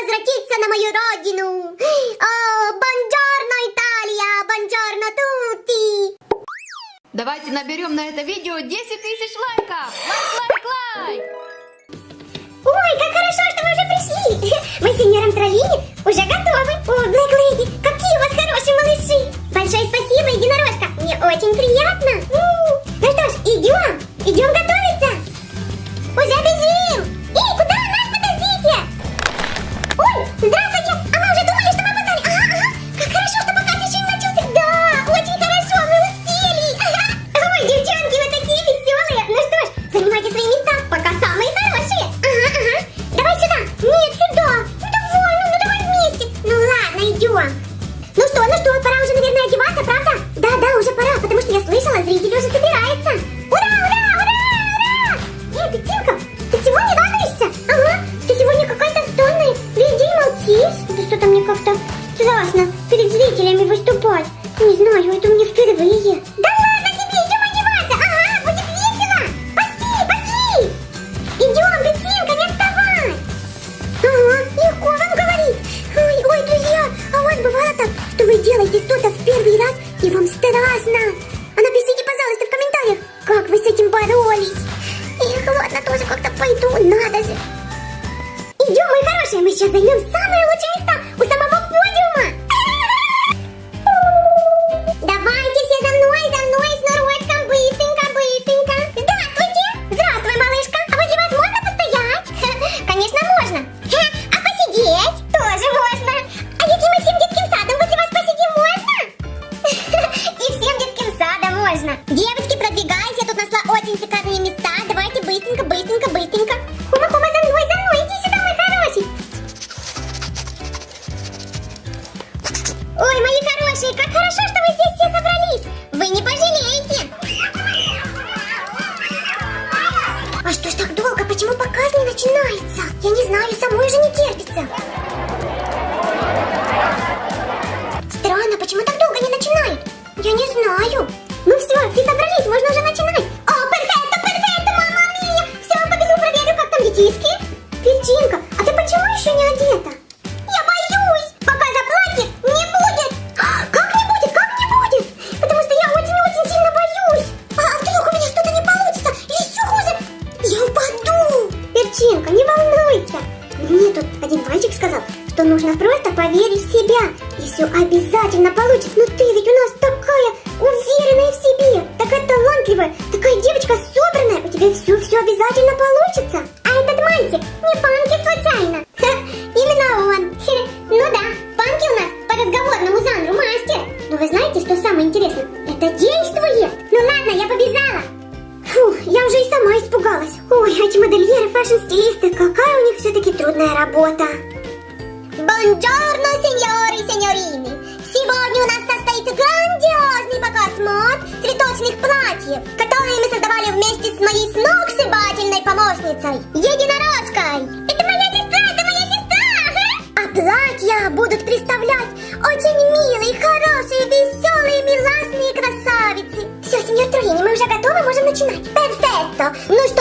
возвратиться на мою родину. О, бонджорно, Италия, бонджорно, тути. Давайте наберем на это видео 10 тысяч лайков! Лайк, лайк, лайк! Ой, как хорошо, что вы уже пришли. Мы с сеньором Троллини уже готовы. О, Блэк Леди, какие у вас хорошие малыши. Большое спасибо, единорожка. Мне очень приятно. Перед зрителями выступать. Не знаю, это мне впервые. Да ладно тебе, идем одеваться. Ага, будет весело. Пошли, пошли. Идем, ты, Тимка, не отставай. Ага, легко вам говорить. Ой, ой, друзья, а у вас бывало так, что вы делаете что-то в первый раз, и вам страшно? А напишите, пожалуйста, в комментариях, как вы с этим боролись. Эх, ладно, тоже как-то пойду, надо же. Идем, мои хорошие, мы сейчас займем самые лучшие места у самого А что ж так долго? Почему показ не начинается? Я не знаю, самой же не терпится. Поверить в себя. И все обязательно получится. Но ты ведь у нас такая уверенная в себе, такая талантливая, такая девочка собранная. У тебя все-все обязательно получится. А этот мальчик не Панки случайно. Ха, именно он. Хе, Ну да, Панки у нас по разговорному жанру мастер. Но вы знаете, что самое интересное? Это действует. Ну ладно, я побежала. Фу, я уже и сама испугалась. Ой, эти модельеры, фэшн-стилисты, какая у них все-таки трудная работа. С моей сногсшибательной помощницей, Единорожкой. Это моя сестра, это моя сестра! А платья будут представлять очень милые, хорошие, веселые, миласные красавицы. Все, сеньор Троллини, мы уже готовы, можем начинать. Перфекто! Ну что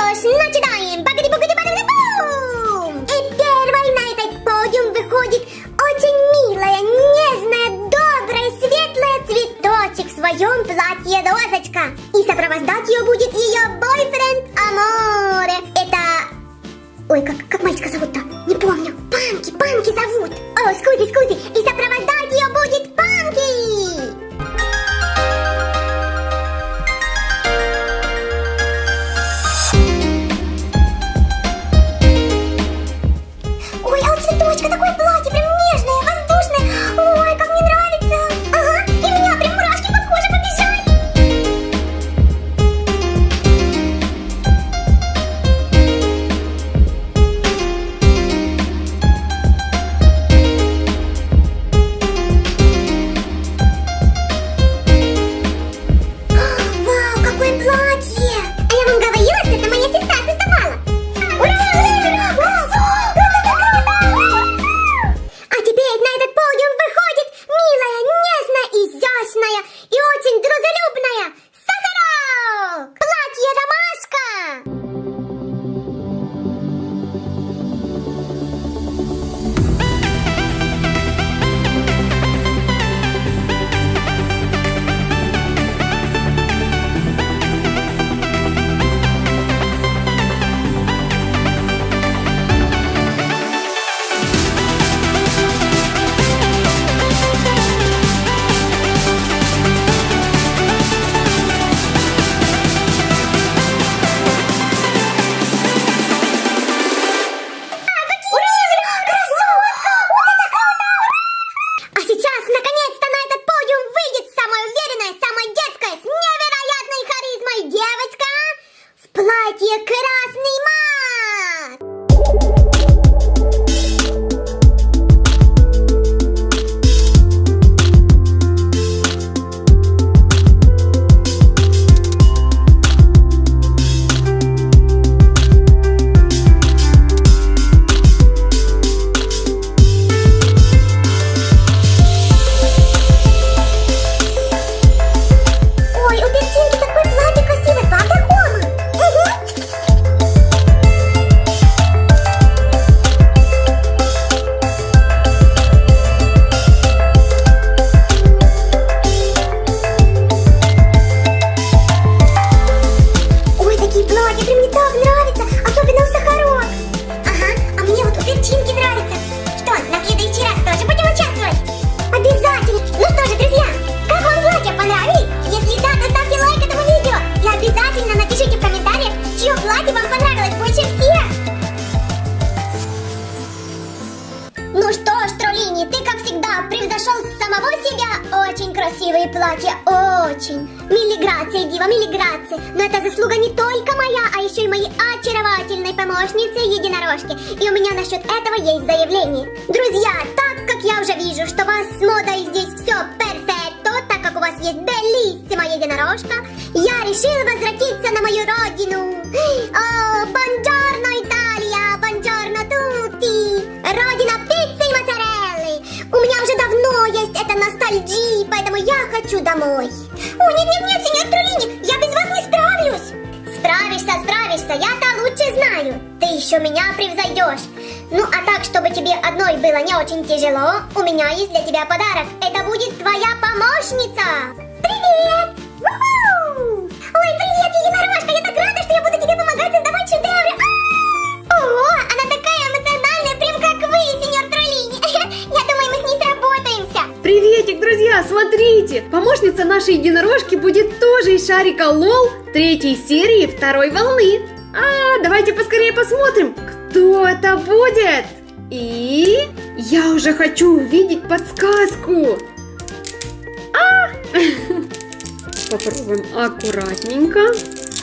красивые платья, очень. Милиграция, Дива, милиграция. Но это заслуга не только моя, а еще и моей очаровательной помощницы единорожки. И у меня насчет этого есть заявление. Друзья, так как я уже вижу, что у вас с модой здесь все перфекто, так как у вас есть белиссима единорожка, я решила возвратиться на мою родину. О, бонджорно, Италия, бонджорно, тутти. Родина пиццы и моцареллы. У меня уже давно есть эта ностальгия, поэтому я хочу домой. О, нет-нет-нет, сеньор Трулини, я без вас не справлюсь. Справишься, справишься, я-то лучше знаю. Ты еще меня превзойдешь. Ну, а так, чтобы тебе одной было не очень тяжело, у меня есть для тебя подарок. Это будет твоя помощница. Привет! Ой, привет, единорожка! Я так рада, что я буду тебе помогать создавать шедевры. Приветик, друзья, смотрите! Помощница нашей единорожки будет тоже из шарика Лол третьей серии второй волны. А, давайте поскорее посмотрим, кто это будет. И я уже хочу увидеть подсказку. А! Попробуем аккуратненько.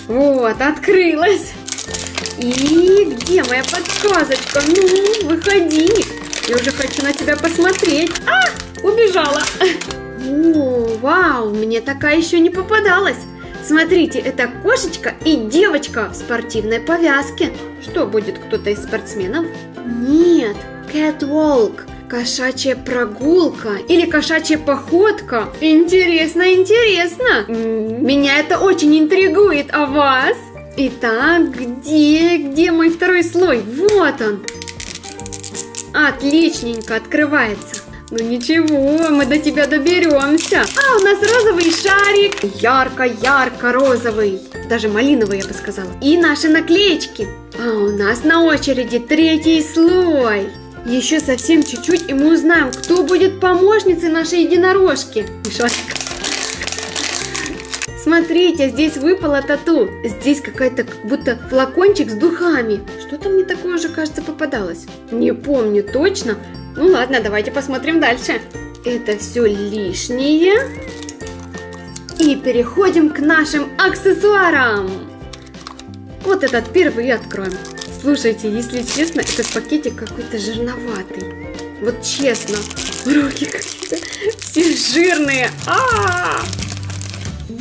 Вот, открылась. И где моя подсказочка? Ну, выходи. Я уже хочу на тебя посмотреть. А, убежала. О, вау, мне такая еще не попадалась. Смотрите, это кошечка и девочка в спортивной повязке. Что, будет кто-то из спортсменов? Нет, catwalk. Кошачья прогулка или кошачья походка. Интересно, интересно. Меня это очень интригует, а вас? Итак, где, где мой второй слой? Вот он. Отличненько открывается. Ну ничего, мы до тебя доберемся. А, у нас розовый шарик. Ярко-ярко розовый. Даже малиновый, я бы сказала. И наши наклеечки. А у нас на очереди третий слой. Еще совсем чуть-чуть, и мы узнаем, кто будет помощницей нашей единорожки. Шарик. Смотрите, здесь выпала тату. Здесь какая-то как будто флакончик с духами. Что-то мне такое уже, кажется, попадалось. Не помню точно. Ну ладно, давайте посмотрим дальше. Это все лишнее. И переходим к нашим аксессуарам. Вот этот первый откроем. Слушайте, если честно, этот пакетик какой-то жирноватый. Вот честно, руки какие-то все жирные. А-а-а!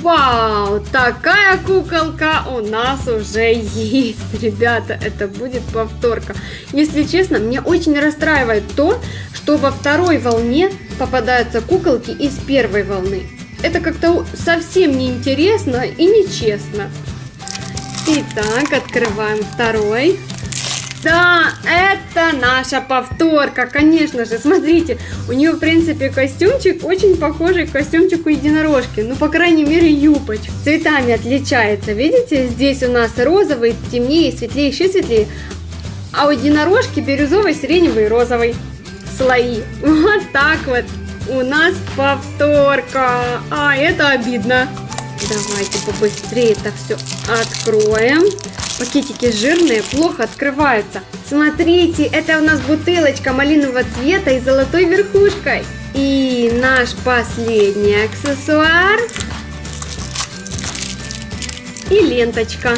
Вау, такая куколка у нас уже есть, ребята, это будет повторка. Если честно, мне очень расстраивает то, что во второй волне попадаются куколки из первой волны. Это как-то совсем неинтересно и нечестно. Итак, открываем второй. Да, это наша повторка, конечно же. Смотрите, у нее, в принципе, костюмчик очень похожий к костюмчику единорожки. Ну, по крайней мере, юбочка. Цветами отличается. Видите, здесь у нас розовый, темнее, светлее, еще светлее. А у единорожки бирюзовый, сиреневый розовый слои. Вот так вот. У нас повторка. А, это обидно. Давайте побыстрее это все откроем. Пакетики жирные, плохо открываются. Смотрите, это у нас бутылочка малинового цвета и золотой верхушкой. И наш последний аксессуар. И ленточка.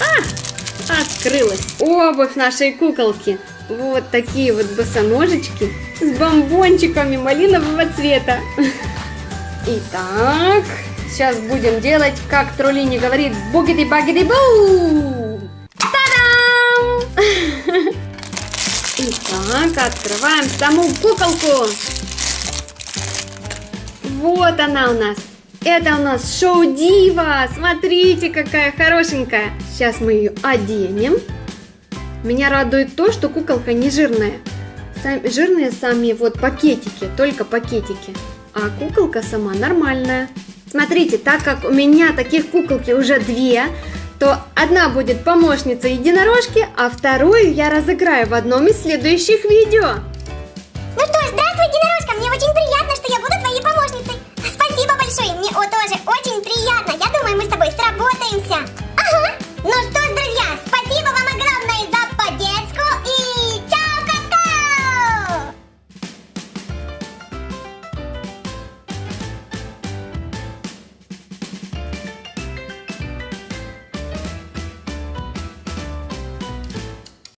А, открылась обувь нашей куколки. Вот такие вот босоножечки с бомбончиками малинового цвета. Итак, сейчас будем делать, как Троллини говорит, бугиди-багиди-бу! Та-дам! Итак, открываем саму куколку. Вот она у нас. Это у нас шоу Дива. Смотрите, какая хорошенькая. Сейчас мы ее оденем. Меня радует то, что куколка не жирная. Сам- жирные сами вот пакетики, только пакетики. А куколка сама нормальная. Смотрите, так как у меня таких куколки уже две, то одна будет помощница единорожки, а вторую я разыграю в одном из следующих видео.